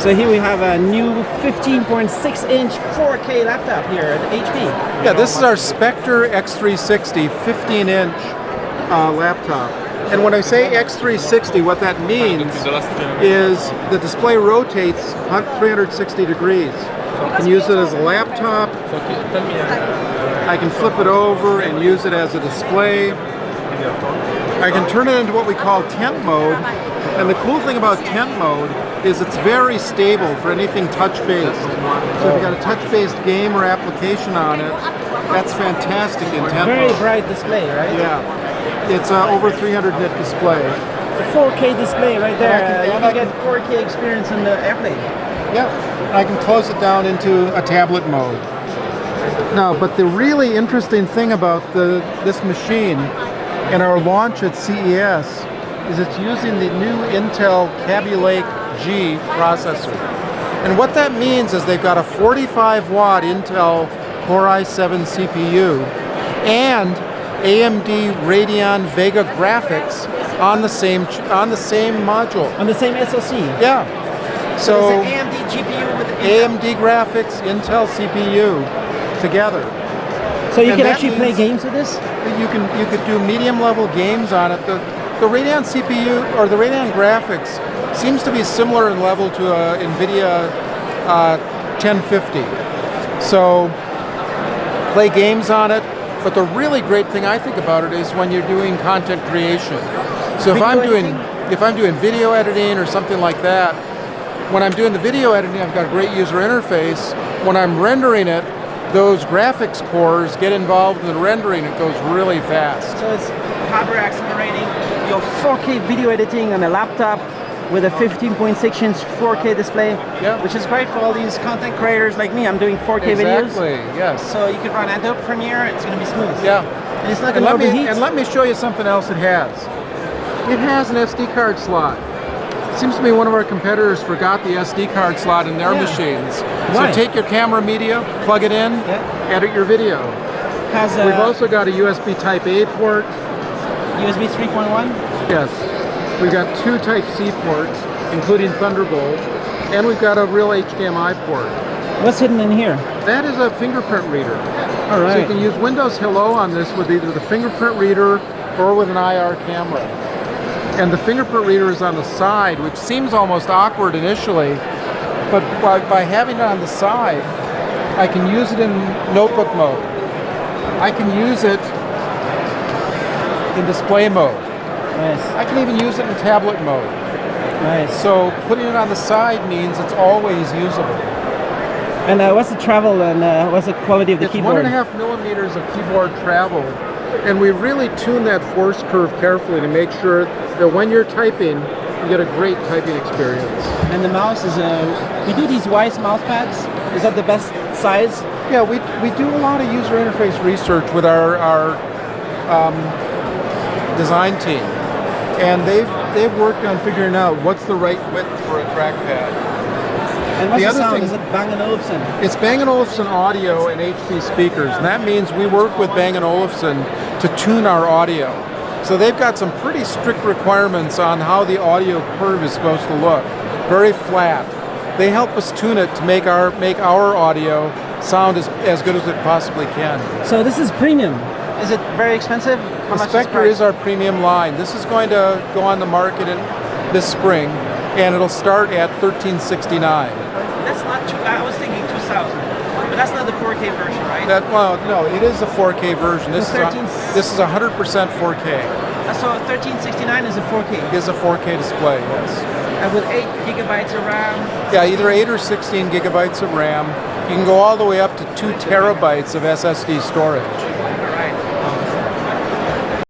So here we have a new 15.6 inch 4K laptop here at HP. Yeah, this is our Spectre X360 15 inch uh, laptop. And when I say X360, what that means is the display rotates 360 degrees. You can use it as a laptop. I can flip it over and use it as a display. I can turn it into what we call tent mode. And the cool thing about tent mode is it's very stable for anything touch-based. So if you've got a touch-based game or application on it, that's fantastic in tent mode. Very mode. bright display, right? Yeah, it's uh, over 300 nit display. 4K display right there. And I can- Uh, you can get 4K experience on the airplane. Yeah, I can close it down into a tablet mode. Now, but the really interesting thing about the this machine and our launch at CES is it's using the new Intel Kaby Lake G processor. And what that means is they've got a 45 watt Intel Core i7 CPU and AMD Radeon Vega graphics on the same on the same module. On the same SoC. Yeah. So it's an AMD GPU with AMD graphics, Intel CPU together. So you and can actually play games with this? You can you could do medium level games on it. The the Radeon CPU or the Radeon graphics seems to be similar in level to a NVIDIA uh, 1050. So play games on it. But the really great thing I think about it is when you're doing content creation. So if I'm doing editing? if I'm doing video editing or something like that, when I'm doing the video editing, I've got a great user interface. When I'm rendering it, those graphics cores get involved in the rendering. It goes really fast. So it's hardware accelerating your 4K video editing on a laptop with a 15.6 inch 4K display, Yeah. which is great for all these content creators like me. I'm doing 4K videos. Exactly. Yes. So you can run Adobe Premiere, it's going to be smooth. Yeah. And it's not going to overheat. and let me show you something else it has. It has an SD card slot. Seems to me one of our competitors forgot the SD card slot in their Yeah. machines. Why? So take your camera media, plug it in, Yeah. edit your video. has a We've also got a USB Type A port. USB 3.1. Yes. We've got two Type C ports, including Thunderbolt, and we've got a real HDMI port. What's hidden in here? That is a fingerprint reader. All So you can use Windows Hello on this with either the fingerprint reader or with an IR camera. And the fingerprint reader is on the side, which seems almost awkward initially, but by, by having it on the side, I can use it in notebook mode. I can use it in display mode. Nice, I can even use it in tablet mode. nice. So putting it on the side means it's always usable. And uh, what's the travel and uh, what's the quality of the it's keyboard? one and a half millimeters of keyboard travel, and we really tune that force curve carefully to make sure that when you're typing, you get a great typing experience. And the mouse is a. we do these Wise mouse pads. Is that the best size? Yeah, we, we do a lot of user interface research with our, our um, design team, and they've they've worked on figuring out what's the right width for a trackpad. And what's The the, other sound? thing- is it Bang & Olufsen? It's Bang & Olufsen audio and HP speakers, and that means we work with Bang & Olufsen to tune our audio. So they've got some pretty strict requirements on how the audio curve is supposed to look. Very flat. They help us tune it to make our make our audio sound as, as good as it possibly can. So this is premium. Is it very expensive? How The much Spectre price? is our premium line. This is going to go on the market in this spring, and it'll start at 1369. That's not too. I was thinking 2000, but that's not the 4K version, right? That well, no, it is a 4K version. This The is a, this is 100% 4K. Uh, so 1369 is a 4K, It is a 4K display. Yes. and with eight gigabytes of RAM. Yeah, either 8 or 16 gigabytes of RAM. You can go all the way up to 2 terabytes of SSD storage.